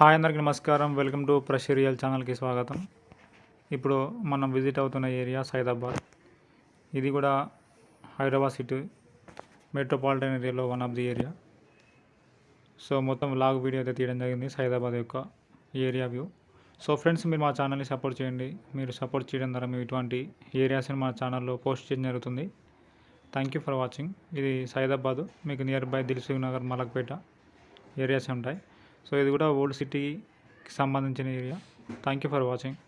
Hi అందరికి నమస్కారం. Welcome to ప్రషరియల్ ఛానల్కి స్వాగతం. ఇప్పుడు మనం విజిట్ అవుతున్న ఏరియా సైదాబాద్. ఇది కూడా హైదరాబాద్ సిటీ మెట్రోపాలిటన్ ఏరియాలో one of the area so మొత్తం లాగ్ వీడియో అయితే తీయడం జరిగింది సైదాబాద్ యొక్క ఏరియా వ్యూ. సో ఫ్రెండ్స్ మీరు మా ఛానల్ని సపోర్ట్ చేయండి. మీరు సపోర్ట్ చేయడం ద్వారా మేము ఇటువంటి ఏరియాస్ని మా ఛానల్లో పోస్ట్ చేయడం జరుగుతుంది. థ్యాంక్ యూ ఫర్ వాచింగ్ ఇది సైదాబాదు. మీకు nearby Dilsukhnagar Malakpet areas ఉంటాయి. సో ఇది కూడా ఓల్డ్ సిటీకి సంబంధించిన area. Thank you for watching